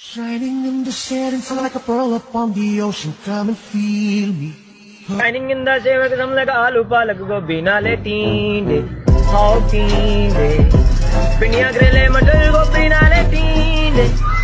Shining in the shadows like a pearl upon the ocean, come and feel me. Shining in the shadows, I'm like a alu palak go bina le tinde, oh tinde. Pinya grele madal go bina le tinde.